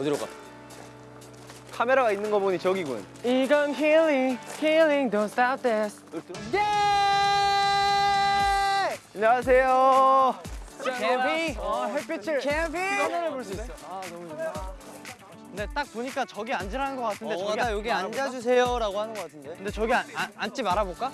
어디로 가? 카메라가 있는 거 보니 저기군. 이건 힐링, 힐링, don't stop this. 예! 안녕하세요. 캠핑, 어, 햇빛을 캠핑. 하늘을 볼 수 있어. 아 너무 좋다. 근데 딱 보니까 저기 앉으라는 것 같은데 어, 저기 나 여기 앉아주세요라고 하는 것 같은데. 근데 저기 안, 안, 앉지 말아볼까?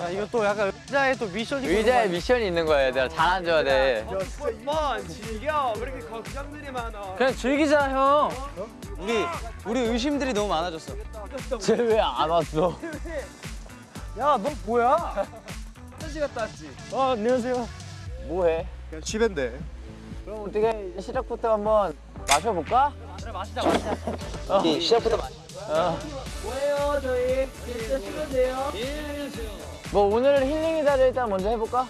야, 이거 또 약간 의자에 또 미션이 의자에 미션이 있는 거야 얘들아 잘 앉아야 돼 한번 즐겨. 왜 이렇게 걱정들이 많아? 그냥 즐기자 형. 우리 우리 의심들이 너무 많아졌어. 쟤 왜 안 왔어? 야 너 뭐야? 한시 갔다 왔지. 아 안녕하세요. 뭐해? 그냥 집인데. 그럼 어떻게 시작부터 한번 마셔볼까? 그래 마시자 마시자. 시작부터 마셔 뭐예요 저희? 진짜 쉬면 돼요. 뭐 오늘은 힐링이다를 일단 먼저 해볼까?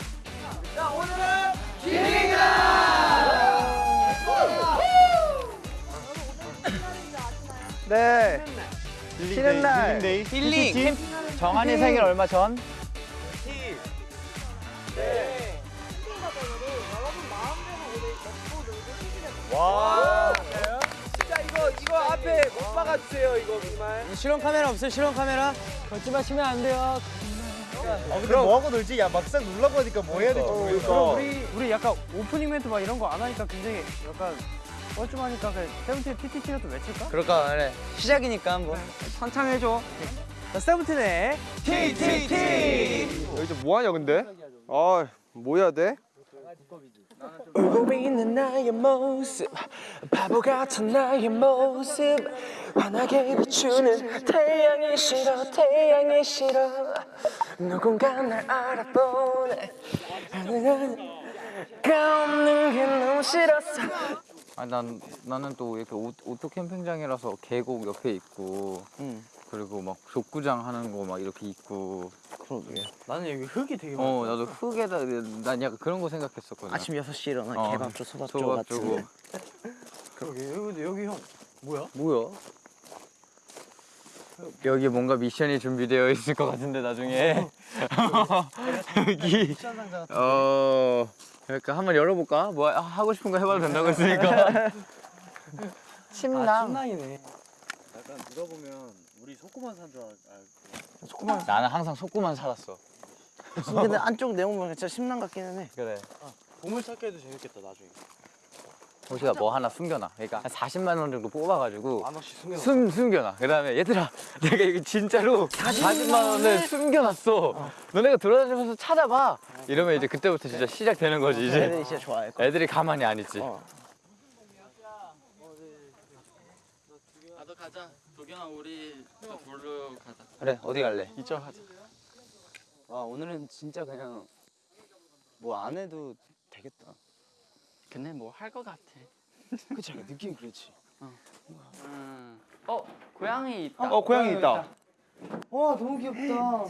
네. 쉬는 날. 힐링. 캠... 정한이 생일 얼마 전? 와. 진짜 이거 이거 앞에 못 박아주세요 이거 정말. 실험 카메라 없어요? 실험 카메라? 걷지 마시면 안 돼요. 아 근데 뭐 하고 놀지? 야 막상 놀라고 하니까 뭐 해야 될지 모르겠어. 그럼 우리 우리 약간 오프닝 멘트 막 이런 거 안 하니까 굉장히 약간 뻘쭘하니까 그 세븐틴 TTT라도 외칠까? 그럴까? 그래. 시작이니까 한번. 한창 해줘. 자, 세븐틴의 TTT. 여기서 뭐 하냐 근데? 아, 뭐 해야 돼? 있는 나의 모습 바보 같은 나의 모습. 환하게 비추는 태양이 싫어 태양이 싫어. 누군가 날 알아보네. 가 없는 게 너무 싫었어. 아, 난 나는 또 이렇게 오, 오토 캠핑장이라서 계곡 옆에 있고 그리고 막 족구장 하는 거 막 이렇게 있고 나는 여기 흙이 되게 어 나도 흙에다 난 약간 그런 거 생각했었거든. 아침 6시에 일어나 어, 개밥 줘 소밥 같은 그러게. 여기 여기 형 뭐야? 뭐야? 여기 뭔가 미션이 준비되어 있을 것 같은데 나중에. 여기. 어 그러니까 한번 열어볼까? 뭐 하- 하고 싶은 거 해봐도 된다고 했으니까. 침낭. 신랑이네. 나는 항상 속구만 살았어. 근데 안쪽 내용 보면 진짜 심랑 같기는 해. 그래. 보물찾기도 재밌겠다 나중에. 호시가 뭐 하나 숨겨놔. 그러니까 한 40만 원 정도 뽑아가지고 만 원씩 숨겨. 숨, 숨겨놔. 그 다음에 얘들아 내가 여기 진짜로 40만 원을 숨겨놨어. 너네가 돌아다니면서 찾아봐. 이러면 이제 그때부터 진짜 시작되는 거지 이제. 애들이 진짜 좋아할 거야. 애들이 가만히 안 있지. 어. 나도 가자. 도경아 우리 보러 가자 그래 어디 갈래? 이쪽 하자. 와 오늘은 진짜 그냥 뭐 안 해도 되겠다. 근데 뭐할거 같아 그치? 느낌 그렇지. 음. 어 고양이 있다 어, 고양이 있다. 와 너무 귀엽다.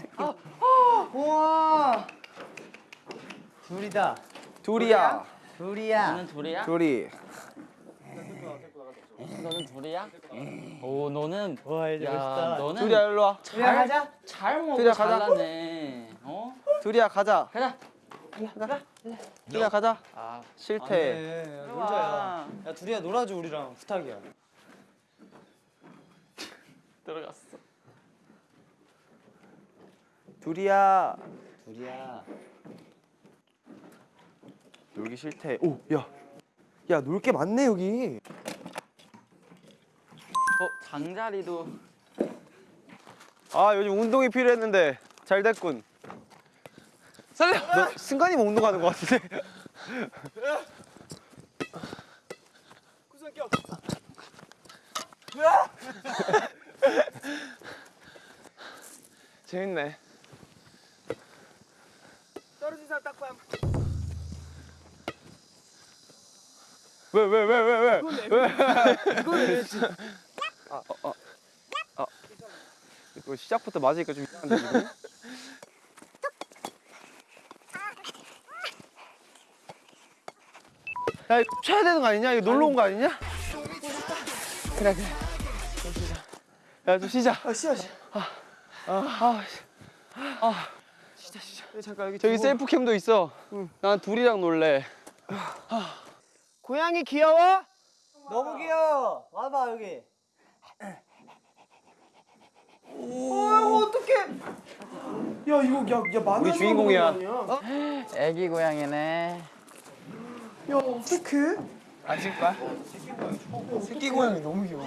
우와. 둘이다. 둘이야. 둘이야. 둘이야? 둘이. 너는 둘이야? 오 너는 와 이제 야 멋있다. 너는 둘이야 일로 와. 둘이야 가자. 잘 먹고 둘이야, 가자. 잘나네 어? 둘이야 가자. 가자 둘이야 가자. 아 싫대. 네, 놀자야. 야 둘이야 놀아줘 우리랑 부탁이야. 들어갔어 둘이야. 둘이야. 놀기 싫대. 오, 야. 야, 놀 게 많네 여기. 어 장자리도 아, 요즘 운동이 필요했는데 잘 됐군. 살려. 너 승관이만 운동하는 것 같은데. 구성격. 재밌네. 떨어진 사람 딱밤. 왜 왜 왜 왜 왜? 이거 시작부터 맞으니까 좀 이상한데 지금? 야 이거 쳐야 되는 거 아니냐? 이거 놀러 온 거 아니냐? 그래 그래 야좀 쉬자 아 쉬어 쉬어 아아 아, 쉬자 쉬자 잠깐 여기 저기 셀프캠도 있어 난 둘이랑 놀래 고양이 귀여워? 너무 귀여워. 와봐 여기. 우리 주인공이야 애기 고양이네. 앉을 거야? 새끼 고양이 너무 귀여워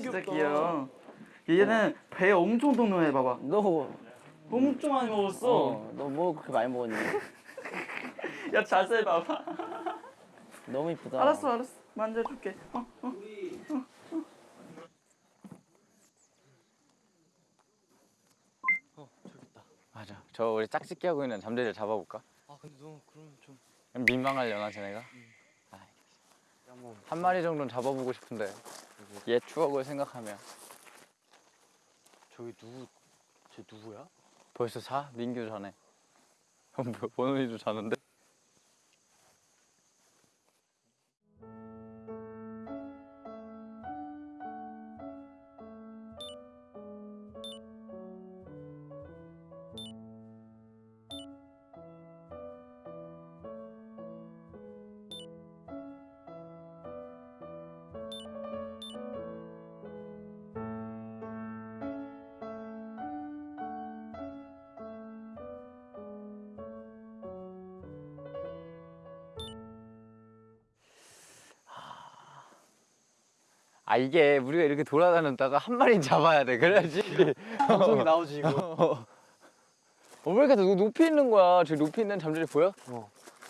진짜 귀여워. 얘는 배 엄청 동동해 봐봐. 너, 엄청 많이 먹었어. 어, 너뭐 그렇게 많이 먹었니? 야 자세히 봐봐. 너무 이쁘다. 알았어 알았어. 만져줄게. 어, 어. 맞아. 저 우리 짝짓기 하고 있는 잠재를 잡아볼까? 아 근데 너 그럼 좀 민망하려나 쟤네가? 아이, 한 마리 정도는 잡아보고 싶은데 옛 추억을 생각하면 저기 누구 쟤 누구야? 벌써 자? 민규 자네. 원훈이도 자는데? 아 이게 우리가 이렇게 돌아다녔다가 한 마리 잡아야 돼. 그래야지. 방송이 나오지 이거. 어, 왜 이렇게 높- 높이 있는 거야? 저기 높이 있는 잠들이 보여?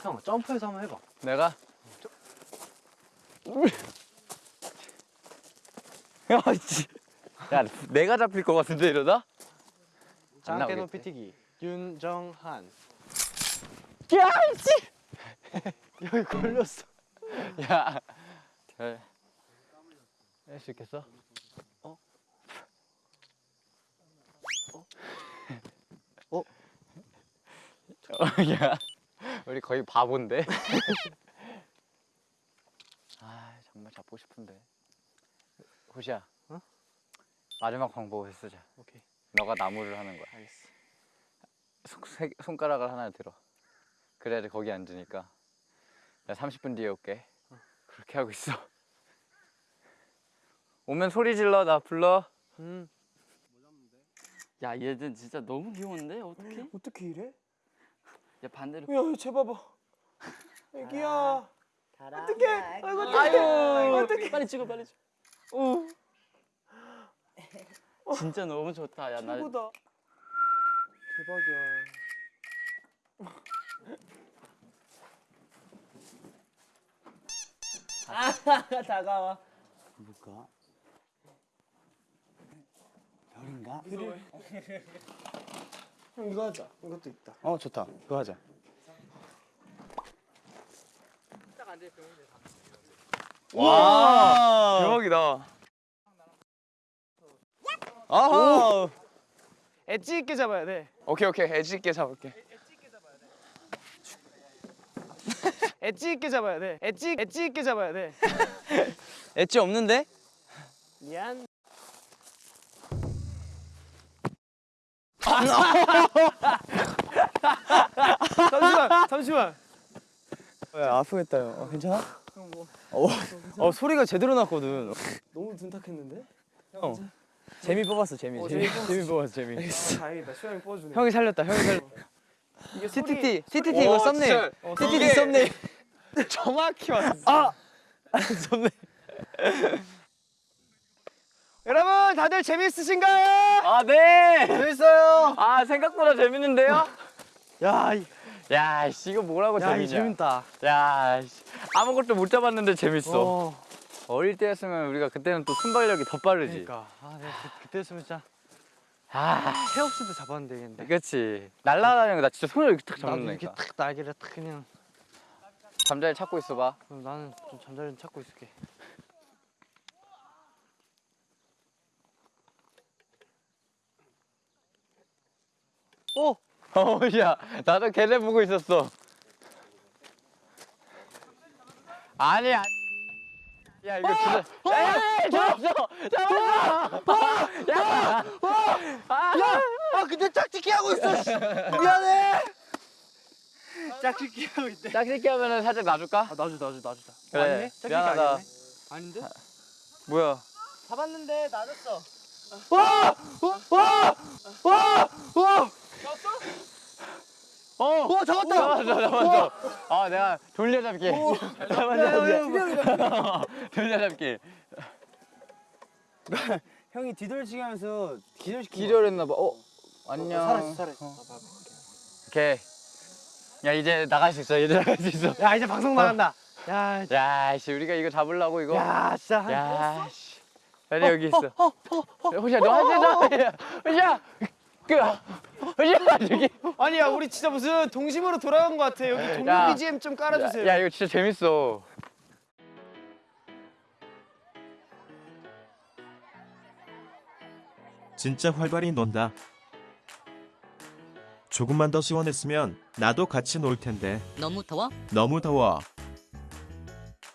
형 점프해서 한번 해봐. 내가? 야, 내가 잡힐 것 같은데 이러다? 나오겠지? 높이 뛰기. 윤정한. 야 씨! 여기 걸렸어. 야 잘... 할 수 있겠어? 어? 어? 야 우리 거의 바본데? 아 정말 잡고 싶은데. 호시야. 어? 마지막 방법을 쓰자. 오케이. 너가 나무를 하는 거야. 알겠어. 손, 세- 손가락을 하나 들어. 그래야지 거기 앉으니까. 나 30분 뒤에 올게. 그렇게 하고 있어 오면 소리 질러 나 불러 음 야 얘는 진짜 너무 귀여운데 어떻게? 어떻게 이래? 야 반대로. 야쟤 봐봐 애기야 어떡해. 아이고 어떻게? 빨리 찍어 빨리 찍어. 진짜 너무 좋다. 야 나. 최고다 대박이야 다가와. 뭘까? 별인가? 형 이거 하자. 이것도 있다. 어 좋다. 그거 하자. 와! 대박이다. 아하! 엣지 있게 잡아야 돼. 오케이 오케이. 엣지 있게 잡을게. 엣지 있게 잡아야 돼. 엣지 엣지 있게 잡아야 돼. 엣지 없는데? 미안 잠시만 잠시만 왜 아프겠다. 어, 괜찮아? 어 소리가 제대로 났거든 너무 둔탁했는데? 형 재미 뽑았어 재미. 어, 재미, 재미 재미 뽑았어 재미. 다행이다 수영이 뽑아주네 형이 살렸다. 형이 살렸다. 이게 TTT TTT 오, 이거 썸네일. 진짜. TTT 썸네일. 정확히 왔어 아! 썸네일. 여러분 다들 재밌으신가요? 아 네! 재밌어요 아 생각보다 재밌는데요? 야, 이- 야 씨, 이거 뭐라고 야, 이 재밌냐 재밌다 야 씨, 아무것도 못 잡았는데 재밌어 어, 어. 릴 때였으면 우리가 그때는 또 순발력이 더 빠르지 그러니까 아, 내가 그, 그때 했으면 진짜 아, 새 없이도 잡았는데 근데. 그렇지. 날라다니는 거 나 진짜 손으로 이렇게 탁 나도 이렇게 잡는다니까. 탁 날개를 탁 그냥. 잠자리 찾고 있어봐. 그럼 나는 좀 잠자리 좀 찾고 있을게. 어, 야, 나도 걔네 보고 있었어. 아니, 아니. 야, 이거 진짜. 야, 야, 잡았어! 잡았어! 야! 아 근데 짝짓기 하고 있어. 씨. 미안해. 짝짓기 하고 있대. 짝짓기 하면은 살짝 놔줄까? 아 놔줘 놔줘 놔주다. 그래, 아니네? 짝짓기 미안하다. 아니네? 아닌데? 뭐야? 잡았는데 놔줬어. 어! 와, 잡았다! 잡았어, 잡았어. 아, 내가 돌려잡기. 잡았어, 돌려잡기. 형이 뒤돌치기 하면서 기절시킨 기절했나봐. 어? 안녕. 살았어 살았어. 오케이. 야, 이제 나갈 수 있어. 이제 나갈 수 있어. 야 이제 방송 나간다. 야, 야, 씨, 우리가 이거 잡으려고 이거. 야 진짜. 한- 야, 씨. 자리 여기 있어. 호시야, 너 하지 마. 호시야. 그, 저기. 아니야 우리 진짜 무슨 동심으로 돌아간 것 같아. 여기 동물 야. BGM 좀 깔아주세요. 야, 이거 진짜 재밌어. 진짜 활발히 논다. 조금만 더 시원했으면 나도 같이 놀 텐데. 너무 더워? 너무 더워.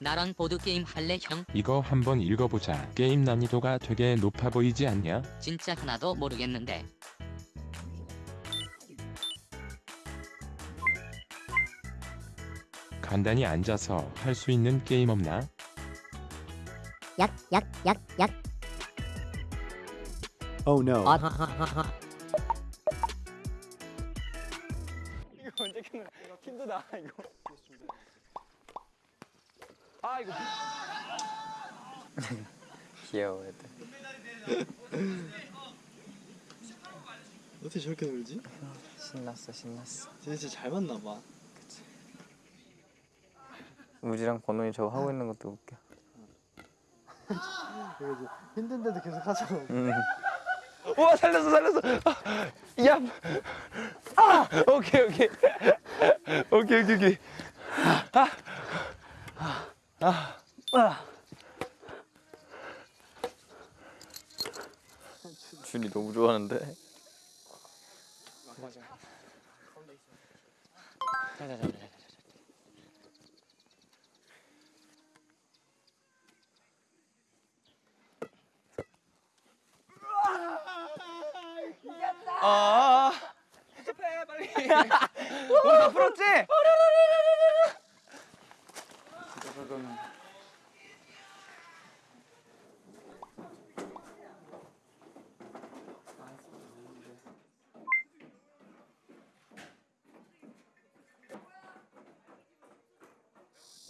나랑 보드게임 할래 형? 이거 한번 읽어보자. 게임 난이도가 되게 높아 보이지 않냐? 진짜 하나도 모르겠는데 간단히 앉아서 할 수 있는 게임 없나? 약, 약, 약, 약. Oh no. 아 하 하하하. 이거 언제 끝나? 힘들다 이거. 귀여워, 애들. 어떻게 저렇게 놀지? 신났어, 신났어. 진짜 잘 맞나 봐. 우지랑 권호이 저거 하고 있는 것도 웃겨. 힘든데도 계속 하잖아. 음. 우와 살렸어 살렸어. 아, 야. 아 오케이 오케이. 오케이 오케이 오케이. 준이 너무 좋아하는데. 아. 해 빨리. 오 다 풀었지?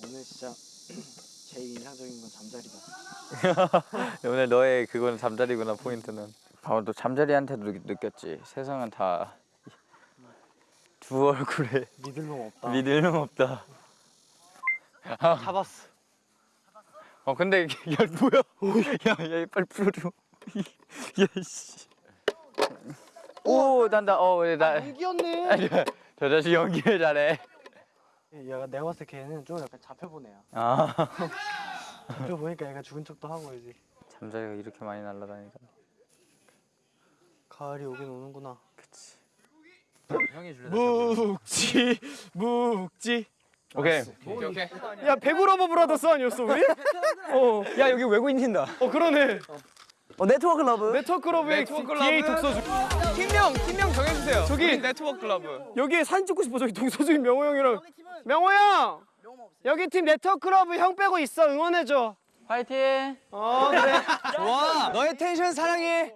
오늘 진짜 제일 인상적인 건 잠자리다. 오늘 너의 그거는 잠자리구나 포인트는. 아, 너 잠자리한테도 느- 느꼈지. 세상은 다 두 얼굴에 믿을 놈 없다. 믿을 놈 없다. 잡았어. 어 근데 야 뭐야? 야야 빨리 풀어줘. 야씨. 오 난다. 어나 이겼네. 저 자식 연기를 잘해. 얘가 내가 봤을 때 걔는 좀 약간 애야. 아 잡혀보니까 얘가 죽은 척도 하고 이제. 잠자리가 이렇게 많이 날아다니까. 가을이 오긴 오는구나. 형이 줄래? 묵지 묵지. 오케이. 야 배구러버 브라더스 아니었어 우리? 어. 야 여기 외국인인다. 어 그러네. 어 네트워크 러브. 네트워크 클럽의 DA 독서주. 팀명 팀명 정해주세요. 저기 네트워크 클럽. 여기 사진 찍고 싶어 저기 동서주인 명호 형이랑. 명호 형. 여기 팀 네트워크 클럽 형 빼고 있어 응원해줘. 파이팅. 어 그래. 좋아. 너의 텐션 사랑해.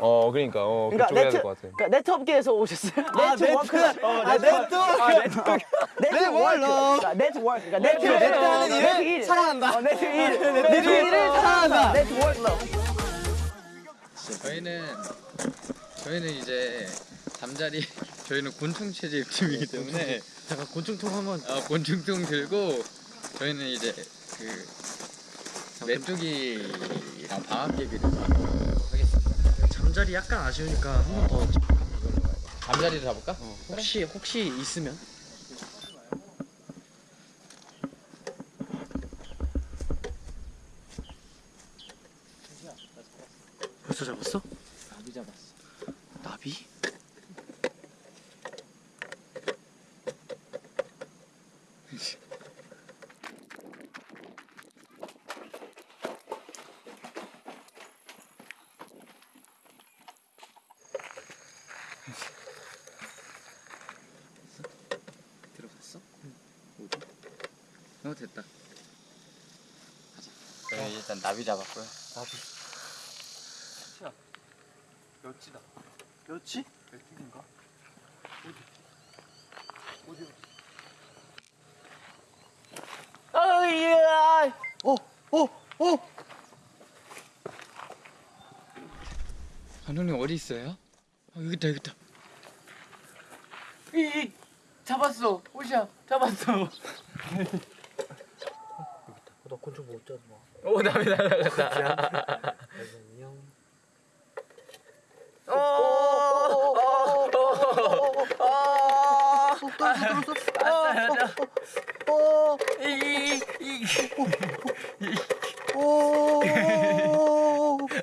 어 그러니까 어 그러니까 그쪽 해야 네트 될것 같아. 그러니까 네트 업계에서 오셨어요? 아, 네트 work. 네트. 어, 아, 네트. 아, 네트 워크. 네트 워크. 그러니까 네트 워크. 그러니까 네트 네트 하는 일? 네트 일. 사랑한다. 어, 네트 일. 네트 네트 일. 일을 사랑한다. 네트 work. 저희는 저희는 이제 잠자리 저희는 곤충 채집 팀이기 때문에 잠깐 곤충통 한번 어, 곤충통 들고 저희는 이제 그 메뚜기랑 방학개비를 하겠습니다. 잠자리 약간 아쉬우니까 한 번 더 잠자리를 잡을까? 혹시 혹시 있으면 벌써 잡았어? 나비 잡았어. 나비? 들어갔어? 어디? 어 됐다. 가자. 저희 일단 나비 잡았고요. 나비. 몇지다. 몇지? 몇지인가? 어이야. 어, 어, 어. 감독님 어디 있어요? 어, 여기 있다 여기 있다. 이, 이 잡았어 호시야 잡았어 나 곤충 못 잡아 오 나비 날아갔다.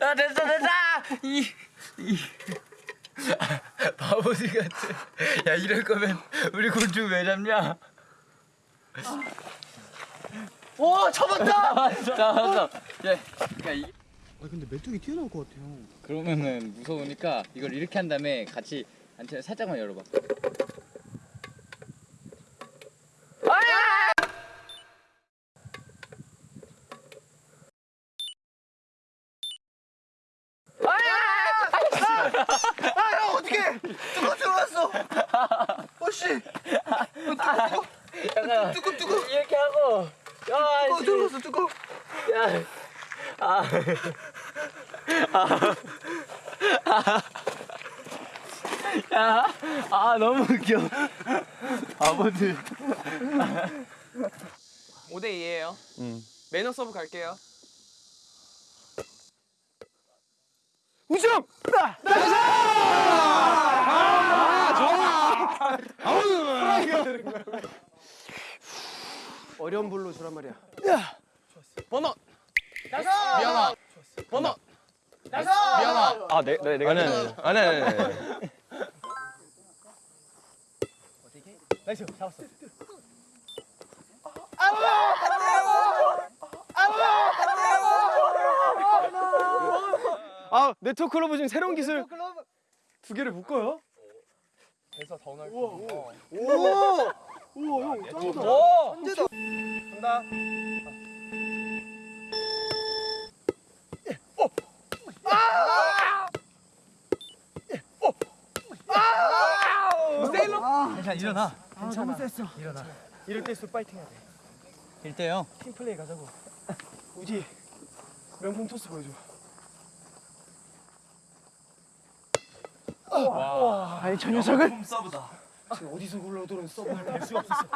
아 됐어 됐어. 이, 이. 바보들 같아. 야 이럴 거면 우리 곤충 왜 잡냐? 오, 잡았다. 야 이. 아, 근데 메뚜기 튀어나올 것 같아요. 그러면은 무서우니까 이걸 이렇게 한 다음에 같이 안테나 살짝만 열어봐. 아, 뚜껑 뚜껑. 이렇게 하고 야, 뚜껑 들어갔어 뚜껑. 야, 아, 야, 아 너무 웃겨. 아버들. 5대 2예요 매너 서브 갈게요 우승. 어려운 불로 주란 말이야. 번호 미안아. 번호 미안아. 아, 내, 내, 내가 아니 아니 아니 아니. 아니. 나이스 잡았어. 아 네트워크 클로브 중 새로운 기술 두 개를 묶어요? 그래서 더 넓게 우와 우와 형 짱이다. 오! 천재다. 간다. 괜찮아 일어나 아 너무 셌어. 일어나. 이럴 때일수록 파이팅 해야 돼. 1대 0 팀 플레이 가자고. 우지 명품 토스 보여줘. 아니 저 녀석을 서브다. 지금 어디서 굴러오도록 서브를 낼 수가 없었어.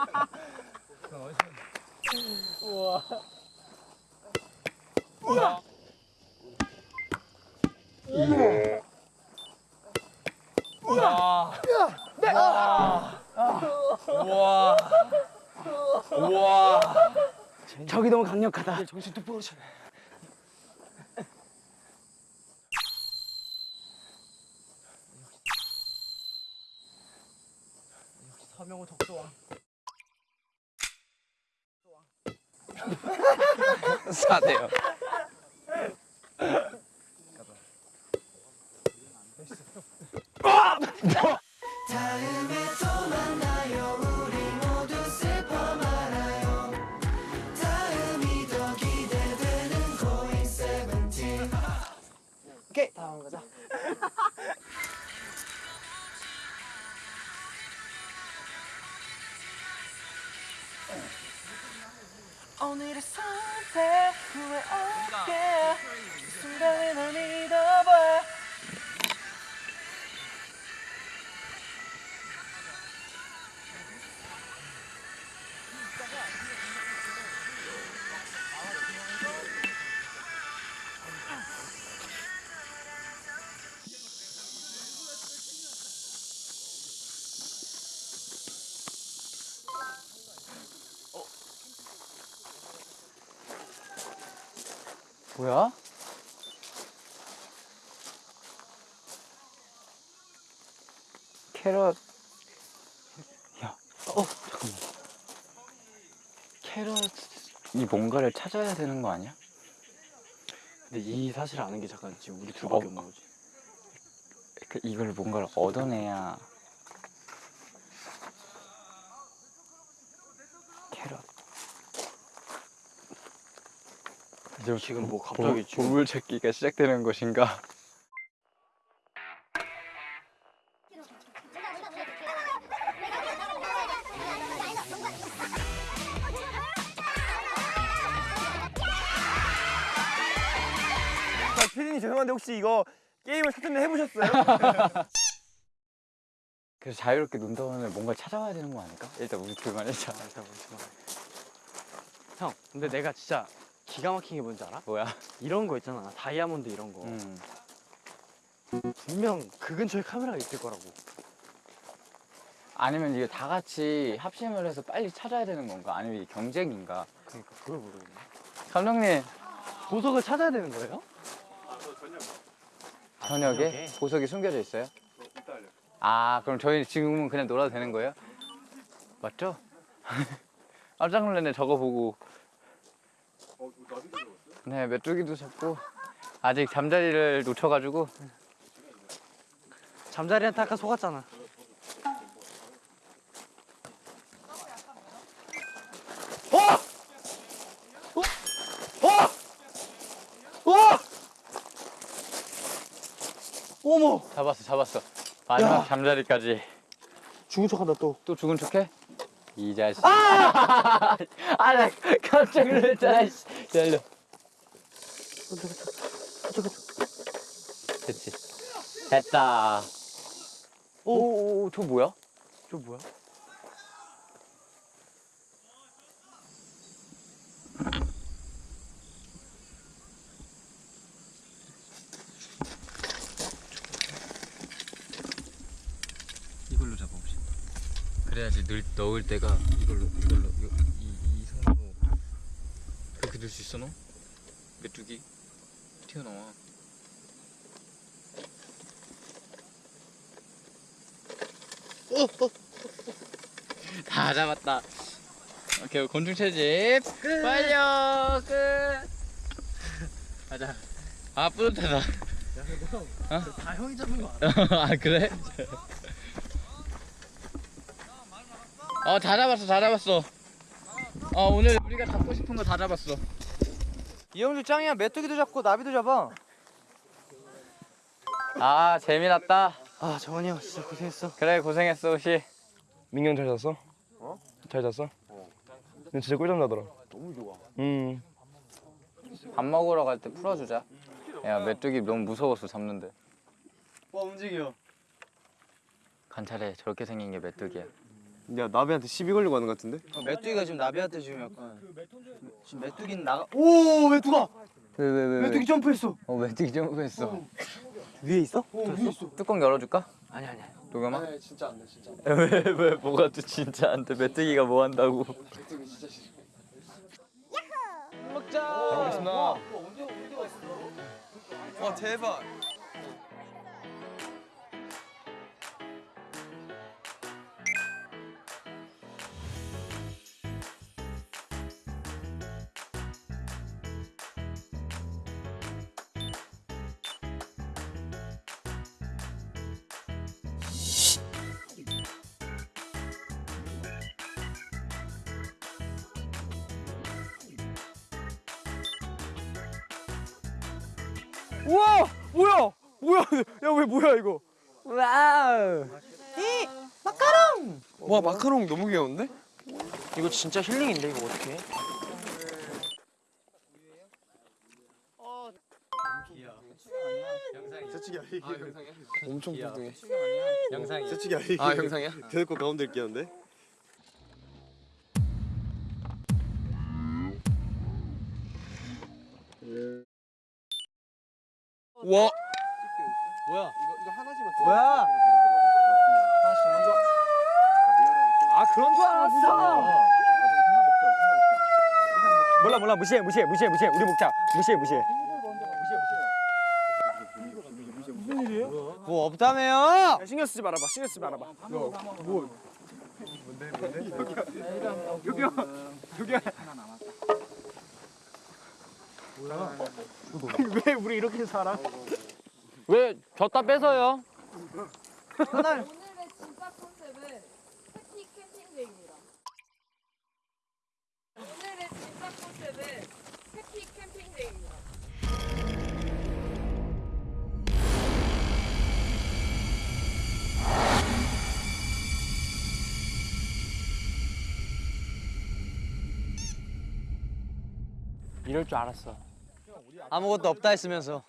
저기 너무 강력하다. 정신 똑바로 차려. 서 명호 덕소왕. 사대요. 뭐야? 캐럿 야, 어 잠깐만 캐럿이 뭔가를 찾아야 되는 거 아니야? 근데 이 사실 아는 게 잠깐 지금 우리 둘밖에 어. 없는 거지. 그 이걸 뭔가를 얻어내야 캐럿 이제 지금 뭐 갑자기 지금 보물 찾기가 시작되는 것인가? 피디님 죄송한데 혹시 이거 게임을 사전에 해보셨어요? 그래서 자유롭게 논다 보면 뭔가 찾아와야 되는 거 아닐까? 일단 우리 둘만 해자. 형, 근데 내가 진짜 기가 막힌 게 뭔지 알아? 뭐야? 이런 거 있잖아. 다이아몬드 이런 거. 음. 분명 그 근처에 카메라가 있을 거라고. 아니면 이게 다 같이 합심을 해서 빨리 찾아야 되는 건가? 아니면 이게 경쟁인가? 그러니까 그걸 모르겠네. 감독님 보석을 찾아야 되는 거예요? 저녁에 저녁에? 보석이 숨겨져 있어요? 아 그럼 저희 지금은 그냥 놀아도 되는 거예요? 맞죠? 깜짝 놀랐네 저거 보고 네 메뚜기도 잡고 아직 잠자리를 놓쳐가지고 잠자리한테 아까 속았잖아. 어머! 잡았어 잡았어. 마지막 잠자리까지. 죽은 척한다 또. 또 죽은 척해? 이 자식. 아! 아 나 깜짝 놀랐잖아 씨. 기다려 됐지 됐다 오 오 오 저 뭐야? 저 뭐야? 이걸로 잡아봅시다 그래야지 늘, 넣을 때가 이걸로 이걸로 수 있어 너? 메뚜기? 튀어나와. 다 잡았다. 오케이 곤충 채집. 완료 끝. 가자. 아 뿌듯하다. 다 형이 잡는 거 알아? 아 그래? 어다 잡았어 다 잡았어. 어 오늘 우리가 잡고 싶은 거 다 잡았어 이영주 짱이야. 메뚜기도 잡고 나비도 잡아. 아 재미났다 아 정원이 형 진짜 고생했어. 그래 고생했어 혹시 민경 잘 잤어? 어? 잘 잤어? 어 진짜 꿀잠 자더라 너무 좋아. 음밥 먹으러 갈 때 풀어주자 야 메뚜기 너무 무서웠어 잡는데 와 움직여 관찰해 저렇게 생긴 게 메뚜기야 야 나비한테 시비 걸리고 하는 것 같은데? 메뚜기가 지금 나비한테 지금 약간 지금 메뚜기는 나가 오 메뚜가! 왜왜왜 메뚜기 점프했어. 어 메뚜기 점프했어. 위에 있어? 오 위에 있어. 뚜껑 열어줄까? 아니 아니. 도겸아? 네 진짜 안돼 진짜 왜왜 뭐가 또 진짜 안돼? 메뚜기가 뭐 한다고? 메뚜기 진짜 싫어. 먹자. 잘 먹겠습니다. 와 대박 우와 뭐야 뭐야 야 왜 뭐야 이거 와우 와 마카롱 너무 귀여운데? 이거 진짜 힐링인데 이거 어떻게? 엄청 뚱뚱해. 영상이. 세치기 아니. 아 영상이야? 대놓고 가운데 끼었는데. 와. 뭐야? 아 그런 줄 알았어. 몰라 몰라 무시해 무시해 무시해 무시해 우리 먹자 무시해 무시해. 뭐 없다며요? 신경 쓰지 말아봐. 신경 쓰지 말아봐. 왜 우리 이렇게 살아? 왜 졌다 뺏어요? 오늘의 진짜 컨셉은 해피 캠핑데이입니다. 오늘의 진짜 컨셉은 해피 캠핑데이입니다. 이럴 줄 알았어. 아무것도 없다 했으면서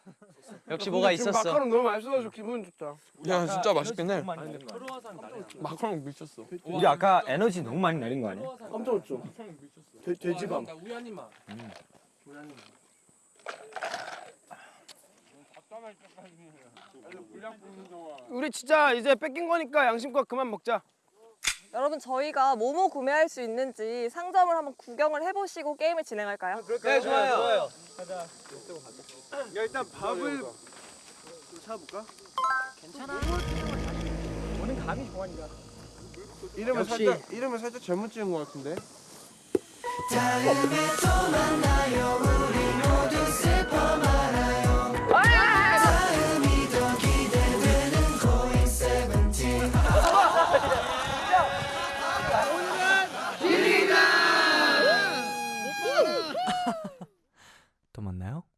역시 뭐가 있었어. 마카롱 너무 맛있어가지고 기분 좋다. 야 진짜 맛있겠네. 마카롱 미쳤어. 우리 아까 에너지 너무 많이 내린 거 아니야? 깜짝 놀랐죠. 돼, 돼지밤. 우리 진짜 이제 뺏긴 거니까 양심껏 그만 먹자. 여러분 저희가 뭐뭐 구매할 수 있는지 상점을 한번 구경을 해보시고 게임을 진행할까요? 네 좋아요. 좋아요. 야 일단 밥을 좀 사볼까? 괜찮아. 저는 감이 좋아하니까. 이름을 살짝 이름을 살짝 잘못 지은 것 같은데. 다음에 또 만나요.